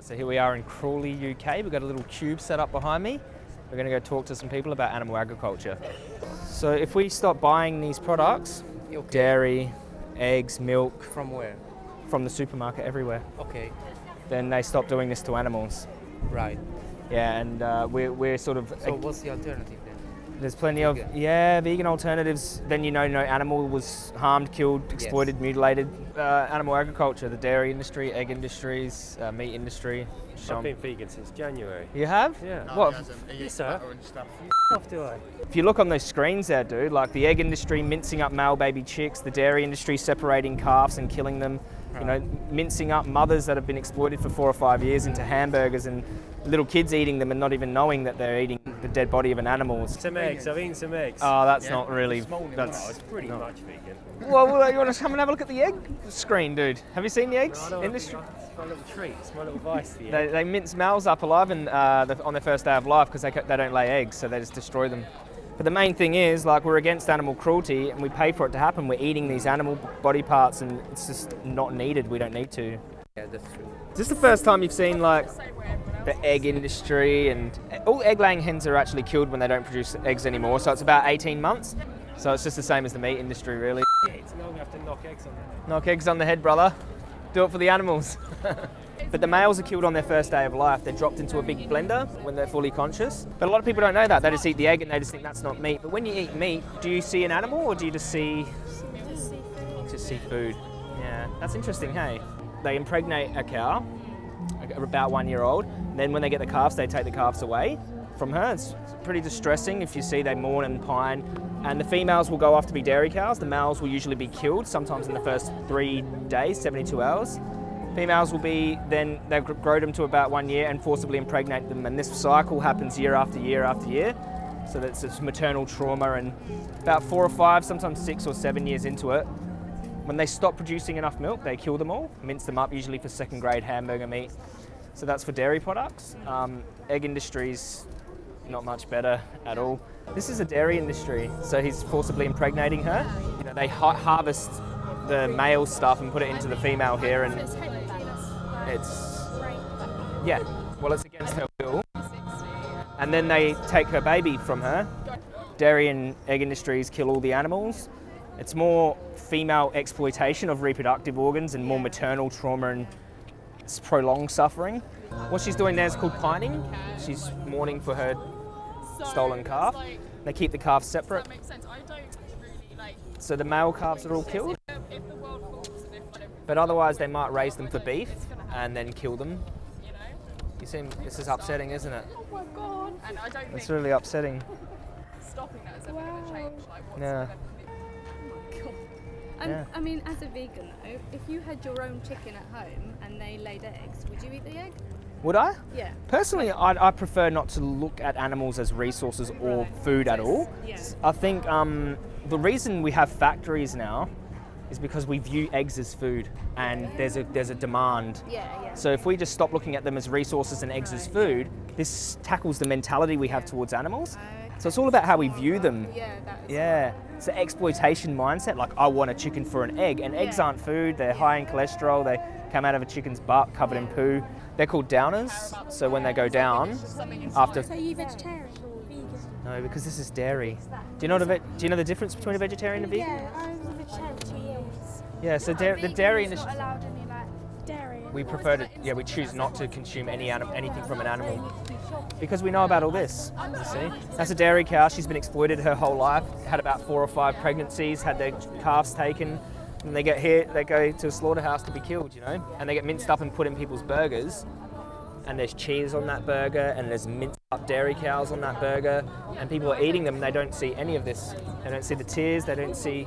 Right, so here we are in Crawley, UK. We've got a little cube set up behind me. We're going to go talk to some people about animal agriculture. So if we stop buying these products, Okay. dairy, eggs, milk, From where? from the supermarket everywhere, Okay. then they stop doing this to animals. Right. Yeah, and uh, we're, we're sort of, So what's the alternative then? There's plenty of, vegan? yeah, vegan alternatives. Then you know no animal was harmed, killed, exploited, mutilated. Uh, animal agriculture, the dairy industry, egg industries, uh, meat industry. I've Shum- been vegan since January. You have? Yeah. What? Yes, sir. Off do I? If you look on those screens there, dude, like the egg industry mincing up male baby chicks, the dairy industry separating calves and killing them, you know, mincing up mothers that have been exploited for four or five years into hamburgers and little kids eating them and not even knowing that they're eating the dead body of an animal. Some eggs. I've eaten some eggs. Oh, that's not really. That's it's pretty much vegan. well, well, you want to come and have a look at the egg screen, dude? Have you seen the eggs don't industry? It's my little treat. It's my little vice. The They, they mince males up alive and, uh, the, on their first day of life because they, they don't lay eggs, so they just destroy them. But the main thing is, like, we're against animal cruelty and we pay for it to happen. We're eating these animal body parts and it's just not needed. We don't need to. Yeah, that's true. Is this the first time you've seen, like, the egg industry and all egg laying hens are actually killed when they don't produce eggs anymore, so it's about 18 months. So it's just the same as the meat industry, really. It's now we have to knock eggs on them. Knock eggs on the head, brother. Do it for the animals. but the males are killed on their first day of life. They're dropped into a big blender when they're fully conscious. But a lot of people don't know that. They just eat the egg and they just think that's not meat. But when you eat meat, do you see an animal or do you just see just see food? Yeah, that's interesting. Hey, they impregnate a cow, about one year old. Then when they get the calves, they take the calves away from her. It's pretty distressing if you see they mourn and pine. And the females will go off to be dairy cows. The males will usually be killed, sometimes in the first three days, 72 hours. Females will be then they grow them to about one year and forcibly impregnate them, and this cycle happens year after year after year. So that's it's maternal trauma, and about four or five, sometimes six or seven years into it, when they stop producing enough milk, they kill them all, mince them up, usually for second grade hamburger meat. So that's for dairy products. Um, egg industries, not much better at all. This is a dairy industry, so he's forcibly impregnating her. You know, they ha- harvest the male stuff and put it into the female here, and it's yeah, well, it's against her will. And then they take her baby from her. Dairy and egg industries kill all the animals. It's more female exploitation of reproductive organs and more maternal trauma and prolonged suffering. What she's doing there is called pining. She's mourning for her stolen calf. They keep the calves separate, That makes sense. I don't really like. so the male calves are all killed. If the world falls and if I don't, But otherwise, they might raise them for beef and then kill them. you seem this is upsetting, isn't it? Oh my god. And I don't It's think really upsetting. stopping that is ever going to change like what's Yeah. Um, Yeah. I mean, as a vegan though, if you had your own chicken at home and they laid eggs, would you eat the egg? Would I? Yeah. Personally, I, I prefer not to look at animals as resources or Right. food at all. it's- I think um, the reason we have factories now is because we view eggs as food, and there's a there's a demand. Yeah, yeah. So if we just stop looking at them as resources and eggs as food, this tackles the mentality we have towards animals. So it's all about how we view them. Yeah, that is. Yeah, it's an exploitation mindset. Like I want a chicken for an egg, and eggs Yeah. aren't food. They're high in cholesterol. They come out of a chicken's butt covered in poo. They're called downers. So when they go down, after So are you vegetarian or vegan? no, because this is dairy. Do you know what a ve- Do you know the difference between a vegetarian and a vegan? Yeah, I was a vegetarian for two years. Yeah. So da- the dairy industry. not allowed any like dairy. We prefer to. Yeah, we choose not to consume any anim- anything from an animal because we know about all this. You see, that's a dairy cow. She's been exploited her whole life. Had about four or five pregnancies. Had their calves taken. And they get here, they go to a slaughterhouse to be killed, you know, and they get minced up and put in people's burgers. And there's cheese on that burger, and there's minced up dairy cows on that burger, and people are eating them, and they don't see any of this. They don't see the tears. They don't see.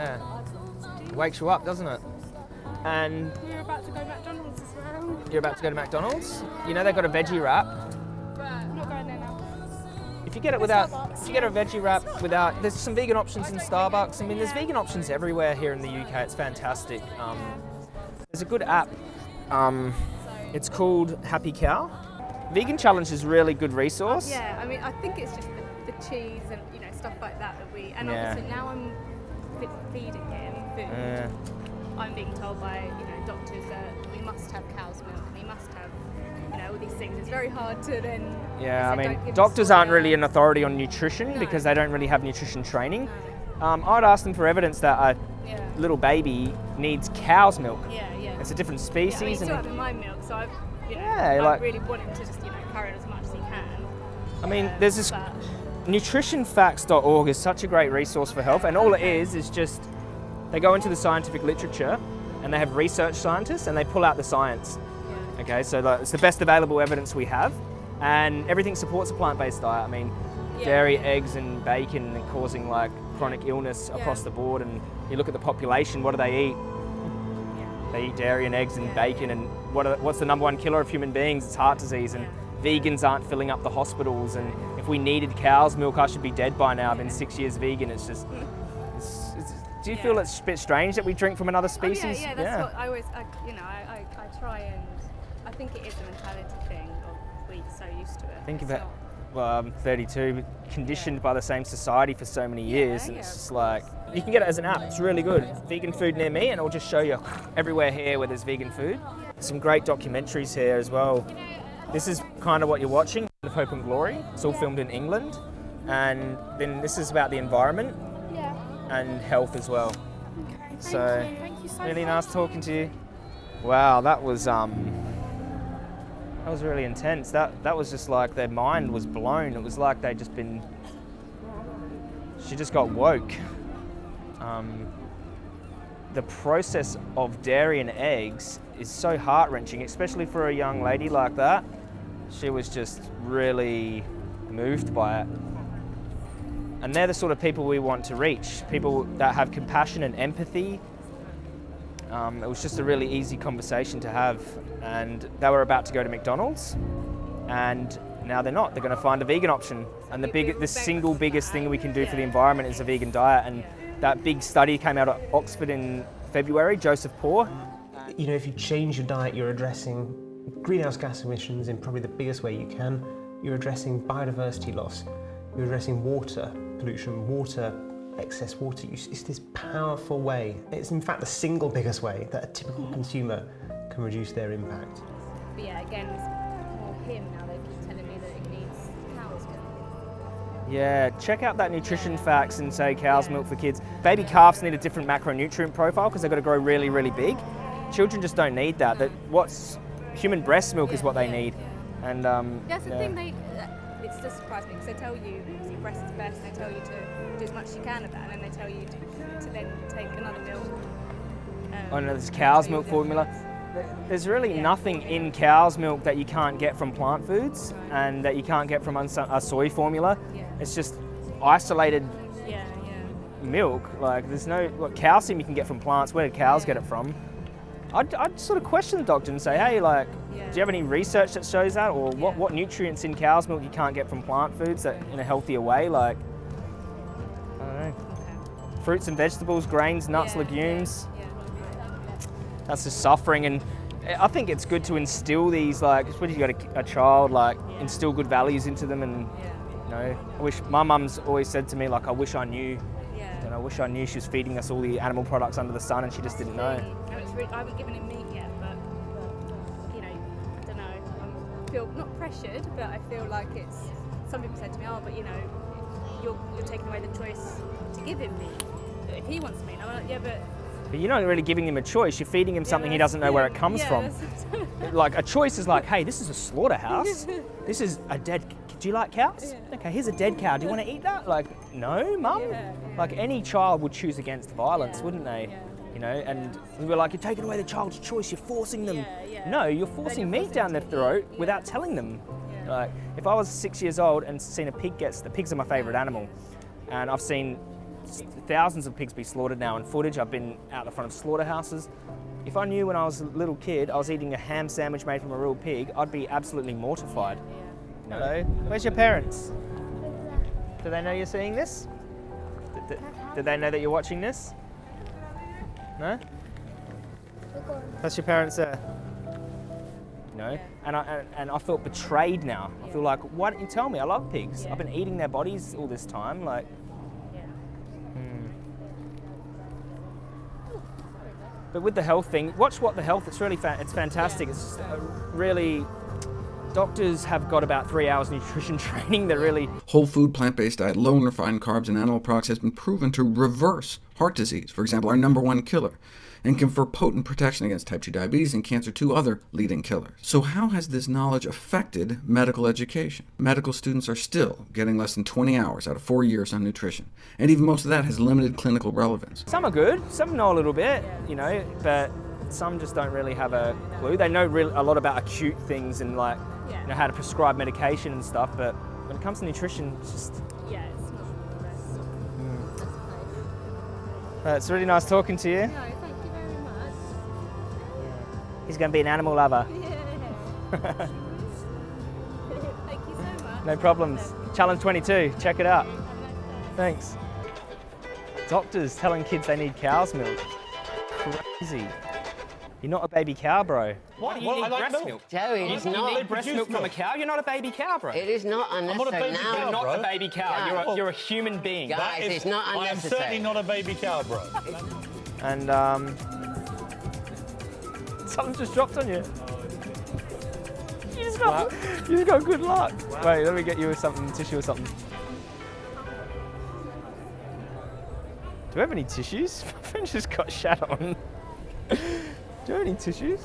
Yeah, wakes you up, doesn't it? And We're about to go McDonald's as well. you're about to go to McDonald's. You know they've got a veggie wrap. I'm not going there now. If you get it without, if you get a veggie wrap without, there's some vegan options in Starbucks. I mean, there's vegan options everywhere here in the UK. It's fantastic. Um, there's a good app. Um, it's called Happy Cow. Vegan Challenge is a really good resource. Yeah, I mean, I think it's just the, the cheese and you know stuff like that that we. And Yeah. obviously now I'm fe- feeding him food. Yeah. I'm being told by you know doctors that we must have cow's milk and we must have you know all these things. It's very hard to then. Yeah, I mean, doctors aren't really an authority on nutrition No. because they don't really have nutrition training. Um, I'd ask them for evidence that a Yeah. little baby needs cow's milk. Yeah, yeah. It's a different yeah, I mean, species, still and having my milk, so I've, you know, Yeah, I like- really want him to just, you know, carry on as much as he can. I mean, Um, there's this nutritionfacts.org is such a great resource for health, and all it is is just they go into the scientific literature and they have research scientists and they pull out the science. yeah. Okay, so it's the best available evidence we have, and everything supports a plant-based diet. I mean, Yeah, dairy, eggs, and bacon are causing like chronic illness across the board. And you look at the population, what do they eat? Yeah. They eat dairy and eggs and Yeah, bacon, and what are, what's the number one killer of human beings? It's heart disease, and vegans aren't filling up the hospitals. And if we needed cow's milk, I should be dead by now. I've been six years vegan. It's just. It's, it's, do you Yeah. feel it's a bit strange that we drink from another Oh, species? yeah, yeah, that's what I always, I, you know, I, I, I try and, I think it is a mentality thing of we're so used to it. Think It's about well, I'm 32, conditioned by the same society for so many Yeah, years, and yeah, it's just like you can get it as an app. It's really good. Vegan food near me, and it'll just show you everywhere here where there's vegan food. Some great documentaries here as well. This is kind of what you're watching, of Hope and Glory. It's all filmed in England, and then this is about the environment Yeah. and health as well. Okay. Thank So, you. Thank you so Really much. nice talking to you. Wow, that was um, that was really intense. That that was just like their mind was blown. It was like they'd just been. She just got woke. Um, the process of dairy and eggs is so heart wrenching, especially for a young lady like that. She was just really moved by it. And they're the sort of people we want to reach people that have compassion and empathy. Um, it was just a really easy conversation to have. And they were about to go to McDonald's, and now they're not. They're going to find a vegan option. And the, big, the single biggest thing we can do for the environment is a vegan diet. And that big study came out of Oxford in February, Joseph Poore. You know, if you change your diet, you're addressing greenhouse gas emissions in probably the biggest way you can. You're addressing biodiversity loss. You're addressing water pollution, water, excess water use. It's this powerful way. It's in fact the single biggest way that a typical mm. consumer can reduce their impact. But yeah, again, it's more him now. They keep telling me that he needs cow's milk. Yeah, check out that nutrition Yeah. facts and say cow's Yeah. milk for kids. Baby calves need a different macronutrient profile because they've got to grow really, really big. Children just don't need that. That what's human breast milk is what they yeah, need. yeah. And um, That's the yeah. thing. They, it's just surprised me because they tell you obviously breast is best. And they tell you to do as much as you can of that, and then they tell you to, to then take another milk. Um, Oh no, there's cow's milk formula. There's really Yeah. nothing in cow's milk that you can't get from plant foods Right. and that you can't get from a soy formula. Yeah. It's just isolated Yeah, yeah. milk. Like there's no what calcium you can get from plants. Where do cows get it from? I'd, I'd sort of question the doctor and say, hey, like, Yeah. do you have any research that shows that, or what, what nutrients in cow's milk you can't get from plant foods that in a healthier way? Like, I don't know. Okay. Fruits and vegetables, grains, nuts, legumes. That's just suffering, and I think it's good to instill these, like, especially you've got a, a child, like, instill good values into them, and you know, I wish my mum's always said to me, like, I wish I knew. And I wish I knew she was feeding us all the animal products under the sun and she just didn't know. Really, I haven't given him meat yet, but you know, I don't know. I feel not pressured, but I feel like it's. Some people said to me, "Oh, but you know, you're you're taking away the choice to give him meat if he wants meat." I'm like, "Yeah, but." But you're not really giving him a choice, you're feeding him yeah, something he doesn't know where it comes yeah, from. Like, a choice is like, hey, this is a slaughterhouse. this is a dead. Do you like cows? Yeah. Okay, here's a dead cow. Do you want to eat that? Like, no, mum. Yeah, yeah. Like, any child would choose against violence, Yeah, wouldn't they? yeah. You know, and we were like, you're taking away the child's choice, you're forcing them. Yeah, yeah. No, you're forcing you're meat forcing down their throat without telling them. Yeah. Like, if I was six years old and seen a pig gets, the pigs are my favourite animal, and I've seen thousands of pigs be slaughtered now in footage. I've been out the front of slaughterhouses. If I knew when I was a little kid I was eating a ham sandwich made from a real pig, I'd be absolutely mortified. Hello, where's your parents? Do they know you're seeing this? Did they know that you're watching this? No? That's your parents there. No? And, I, and, and I felt betrayed now. I feel like, why don't you tell me? I love pigs. I've been eating their bodies all this time. Like, Yeah. hmm. But with the health thing, watch what the health. It's really fa- it's fantastic. It's uh, really doctors have got about three hours nutrition training. They're really Whole food, plant-based diet, low in refined carbs, and animal products has been proven to reverse heart disease, for example, our number one killer, and confer potent protection against type 2 diabetes and cancer, two other leading killers. So how has this knowledge affected medical education? Medical students are still getting less than 20 hours out of four years on nutrition, and even most of that has limited clinical relevance. some are good, some know a little bit, you know, but some just don't really have a clue. They know a lot about acute things and like Yeah. you know how to prescribe medication and stuff, but when it comes to nutrition, it's just Yeah, it's not the best. uh, it's really nice talking to you. No, thank you very much. He's going to be an animal lover. Yeah. thank you so much. No problems. Challenge 22, check it out. Have a nice day. Thanks. Doctors telling kids they need cow's milk. Crazy. You're not a baby cow, bro. Why do you need breast milk? Joey, You, it's you not. need breast milk from a cow? You're not a baby cow, bro. It is not unnecessary now. You're not a baby cow. Guys. You're a, you're a human being. Guys, it's not I am certainly not a baby cow, bro. And um, something just dropped on you. You just got, you just got good luck. Wait, let me get you something, tissue or something. Do we have any tissues? My friend just got shat on. Do you have any tissues?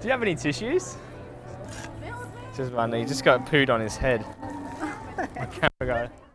Do you have any tissues? Just one. He just got pooed on his head. My camera guy.